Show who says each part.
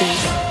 Speaker 1: 60s.